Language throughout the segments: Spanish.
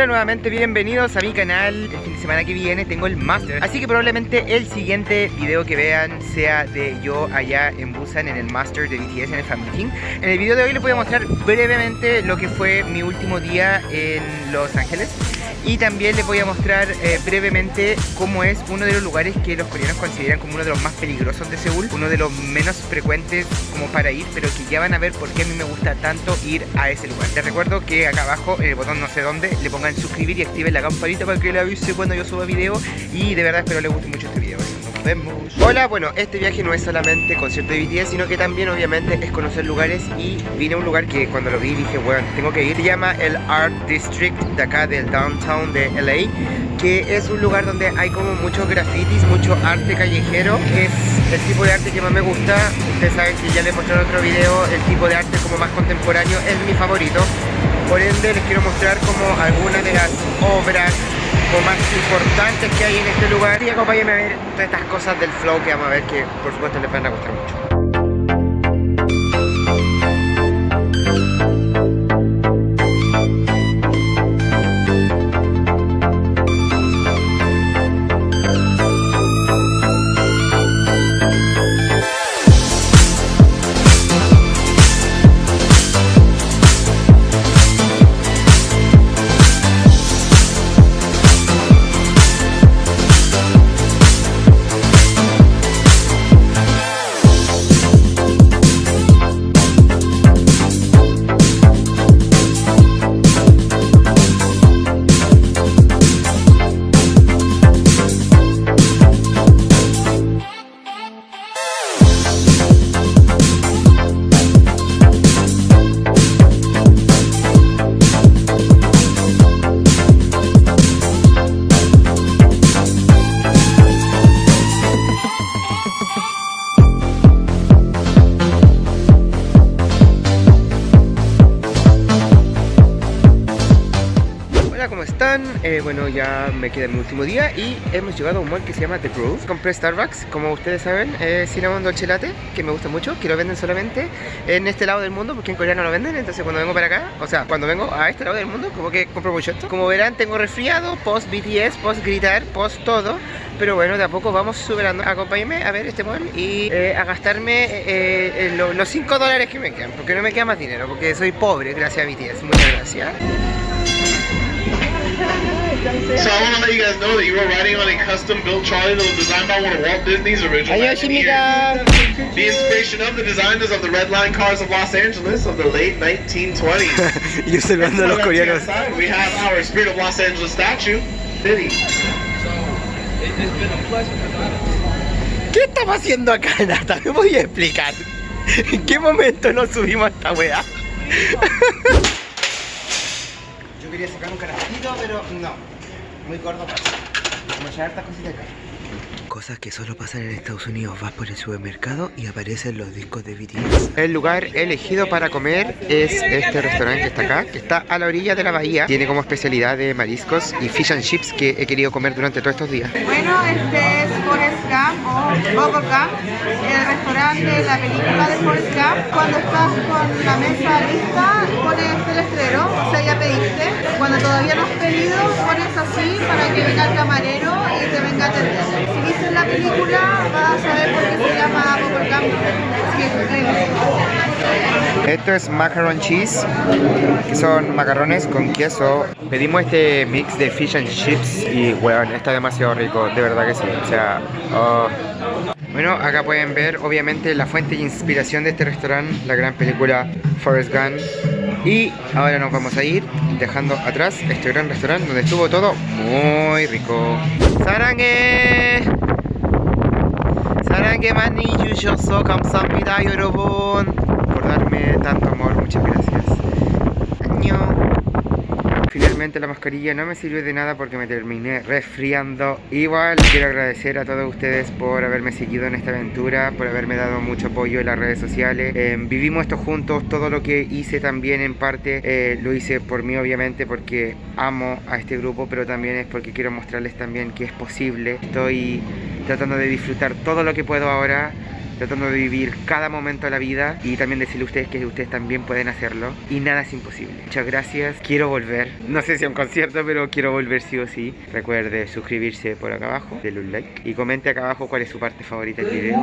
Hola nuevamente, bienvenidos a mi canal El fin de semana que viene tengo el Master Así que probablemente el siguiente video que vean sea de yo allá en Busan En el Master de BTS en el Fan Meeting En el video de hoy les voy a mostrar brevemente lo que fue mi último día en Los Ángeles y también les voy a mostrar eh, brevemente cómo es uno de los lugares que los coreanos consideran como uno de los más peligrosos de Seúl Uno de los menos frecuentes como para ir, pero que ya van a ver por qué a mí me gusta tanto ir a ese lugar. Les recuerdo que acá abajo, en el botón no sé dónde, le pongan suscribir y activen la campanita para que le avise cuando yo suba video. Y de verdad espero les guste mucho este video Vemos. Hola, bueno, este viaje no es solamente concierto de BTS, sino que también obviamente es conocer lugares Y vine a un lugar que cuando lo vi dije, bueno, tengo que ir Se llama el Art District de acá del Downtown de LA que es un lugar donde hay como muchos grafitis, mucho arte callejero es el tipo de arte que más me gusta. Ustedes saben que ya les mostré en otro video el tipo de arte como más contemporáneo es mi favorito. Por ende les quiero mostrar como algunas de las obras o más importantes que hay en este lugar. Y acompáñenme a ver todas estas cosas del flow que vamos a ver que por supuesto les van a gustar mucho Eh, bueno, ya me queda mi último día y hemos llegado a un mall que se llama The Grove. Compré Starbucks, como ustedes saben, eh, cinnamon dolce latte, que me gusta mucho, que lo venden solamente en este lado del mundo, porque en Corea no lo venden, entonces cuando vengo para acá, o sea, cuando vengo a este lado del mundo, como que compro mucho esto. Como verán, tengo resfriado, post BTS, post gritar, post todo, pero bueno, de a poco vamos superando. Acompáñenme a ver este mall y eh, a gastarme eh, los 5 dólares que me quedan, porque no me queda más dinero, porque soy pobre gracias a BTS. Muchas gracias. So I want to let you guys know that you were riding on a custom-built trolley that was designed by one of Walt Disney's original. The inspiration of the designers of the Red Line cars of Los Angeles of the late 1920s. y observando a los coreanos. We have our Spirit of Los Angeles statue, Diddy. ¿Qué estamos haciendo acá, Nata? Me voy a explicar. ¿En qué momento nos subimos a esta weá? Quería sacar un carajito, pero no. Muy gordo para. Vamos a echar hartas cositas acá. Cosas que solo pasan en Estados Unidos. Vas por el supermercado y aparecen los discos de BTS. El lugar elegido para comer es este restaurante que está acá, que está a la orilla de la bahía. Tiene como especialidad de mariscos y fish and chips que he querido comer durante todos estos días. Bueno, este es Forrest Gump o Bubble Gump, el restaurante de la película de Forrest Gump. Cuando estás con la mesa lista, pones el letrero, o sea, ya pediste. Cuando todavía no has pedido, pones así para que venga el camarero Si viste la película, vas a saber por qué se llama Bubble Gump. Esto es macaron cheese, que son macarrones con queso. Pedimos este mix de fish and chips y, weón, está demasiado rico, de verdad que sí. O sea, oh. Bueno, acá pueden ver obviamente la fuente de inspiración de este restaurante, la gran película Forrest Gump. Y ahora nos vamos a ir dejando atrás este gran restaurante donde estuvo todo muy rico. ¡Sarangue! ¡Sarangue mani yushouso 감사합니다 여러분! La mascarilla no me sirvió de nada porque me terminé resfriando. Igual quiero agradecer a todos ustedes por haberme seguido en esta aventura, por haberme dado mucho apoyo en las redes sociales. Eh, vivimos esto juntos, todo lo que hice también en parte eh, lo hice por mí obviamente porque amo a este grupo, pero también es porque quiero mostrarles también que es posible. Estoy tratando de disfrutar todo lo que puedo ahora tratando de vivir cada momento de la vida y también decirle a ustedes que ustedes también pueden hacerlo y nada es imposible. Muchas gracias, quiero volver, no sé si a un concierto, pero quiero volver sí o sí. Recuerde suscribirse por acá abajo, denle un like y comente acá abajo cuál es su parte favorita del video.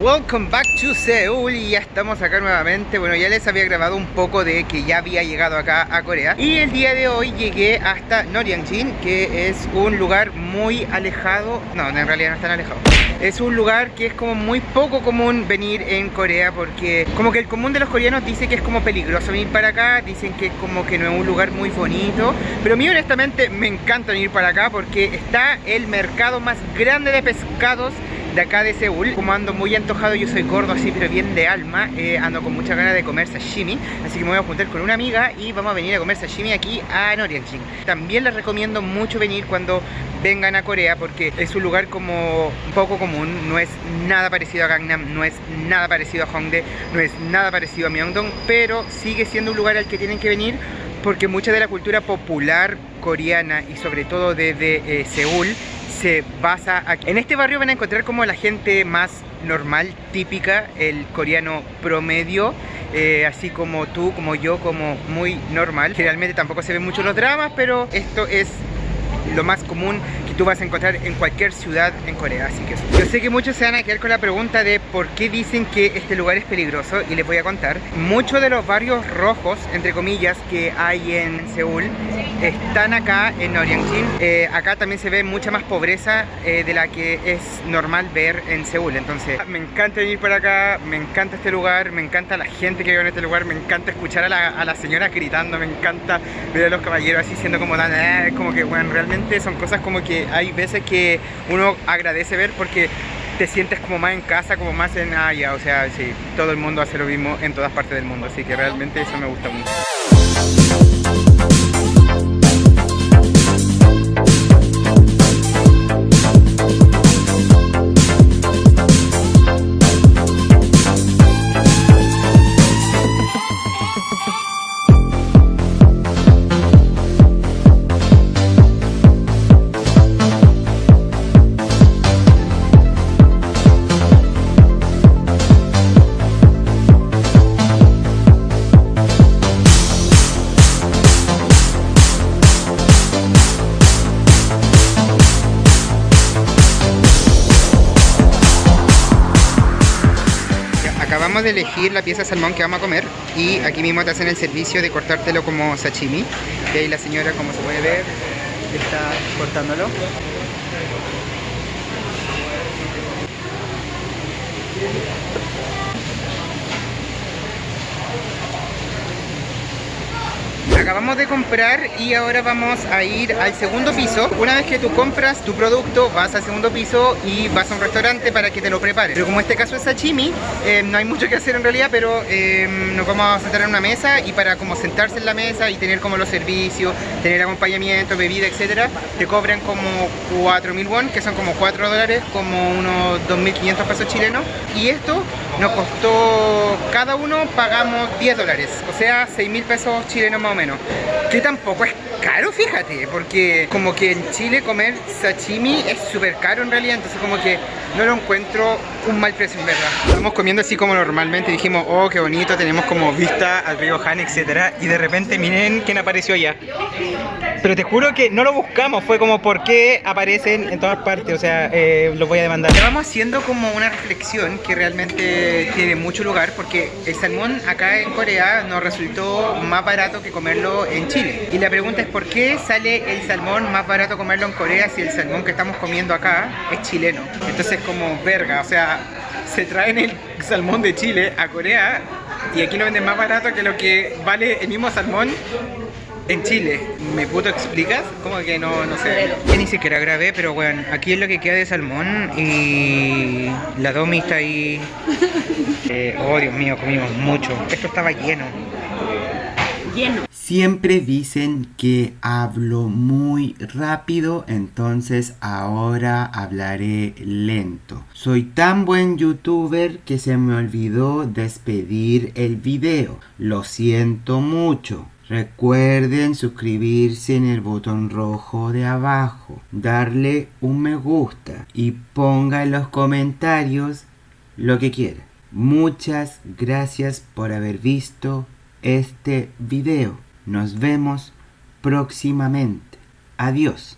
Welcome back to Seoul y ya estamos acá nuevamente. Bueno, ya les había grabado un poco de que ya había llegado acá a Corea y el día de hoy llegué hasta Noryangjin, que es un lugar muy alejado. No, en realidad no es alejado. Es un lugar que es como muy poco común venir en Corea porque como que el común de los coreanos dice que es como peligroso venir para acá, dicen que como que no es un lugar muy bonito, pero a mí honestamente me encanta venir para acá porque está el mercado más grande de pescados de acá de Seúl. Como ando muy antojado, yo soy gordo así, pero bien de alma, eh, ando con mucha ganas de comer sashimi, así que me voy a juntar con una amiga y vamos a venir a comer sashimi aquí a Noryangjin. También les recomiendo mucho venir cuando vengan a Corea porque es un lugar como un poco común, no es nada parecido a Gangnam, no es nada parecido a Hongdae, no es nada parecido a Myeongdong, pero sigue siendo un lugar al que tienen que venir porque mucha de la cultura popular coreana y sobre todo desde eh, Seúl se basa. En este barrio van a encontrar como la gente más normal, típica, el coreano promedio, eh, así como tú, como yo, como muy normal. Generalmente tampoco se ven mucho los dramas, pero esto es lo más común tú vas a encontrar en cualquier ciudad en Corea. Así que yo sé que muchos se van a quedar con la pregunta de por qué dicen que este lugar es peligroso y les voy a contar. Muchos de los barrios rojos, entre comillas, que hay en Seúl están acá en Noryangjin. Eh, acá también se ve mucha más pobreza eh, de la que es normal ver en Seúl. Entonces me encanta venir por acá, me encanta este lugar, me encanta la gente que vive en este lugar, me encanta escuchar a la, a señora gritando, me encanta ver a los caballeros así siendo como eh, como que bueno, realmente son cosas como que hay veces que uno agradece ver porque te sientes como más en casa, como más en allá, o sea, sí, todo el mundo hace lo mismo en todas partes del mundo, así que realmente eso me gusta mucho. De elegir la pieza de salmón que vamos a comer y aquí mismo te hacen el servicio de cortártelo como sashimi. Y ahí la señora como se puede ver está cortándolo acabamos de comprar y ahora vamos a ir al segundo piso. Una vez que tú compras tu producto, vas al segundo piso y vas a un restaurante para que te lo prepare. Pero como este caso es sashimi, eh, no hay mucho que hacer en realidad, pero eh, nos vamos a sentar en una mesa y para como sentarse en la mesa y tener como los servicios, tener acompañamiento, bebida, etcétera, te cobran como 4.000 won, que son como 4 dólares, como unos 2.500 pesos chilenos. Y esto nos costó, cada uno pagamos 10 dólares, o sea 6.000 pesos chilenos más o menos. Que tampoco es caro, fíjate, porque como que en Chile comer sashimi es súper caro en realidad, entonces como que no lo encuentro un mal precio en verdad. Estamos comiendo así como normalmente, dijimos, oh, qué bonito, tenemos como vista al río Han, etcétera, y de repente miren quién apareció allá. Pero te juro que no lo buscamos, fue como por qué aparecen en todas partes, o sea, eh, los voy a demandar. Vamos haciendo como una reflexión que realmente tiene mucho lugar, porque el salmón acá en Corea nos resultó más barato que comerlo en Chile. Y la pregunta es por qué sale el salmón más barato comerlo en Corea si el salmón que estamos comiendo acá es chileno. Entonces como verga, o sea, se traen el salmón de Chile a Corea y aquí lo venden más barato que lo que vale el mismo salmón en Chile. ¿Me puto explicas? Como que no, no sé. Yo ni siquiera grabé, pero bueno, aquí es lo que queda de salmón y la Domi está ahí. Eh, oh, Dios mío, comimos mucho. Esto estaba lleno. Siempre dicen que hablo muy rápido, entonces ahora hablaré lento. Soy tan buen youtuber que se me olvidó despedir el video. Lo siento mucho. Recuerden suscribirse en el botón rojo de abajo, darle un me gusta y ponga en los comentarios lo que quiera. Muchas gracias por haber visto este video. Nos vemos próximamente. Adiós.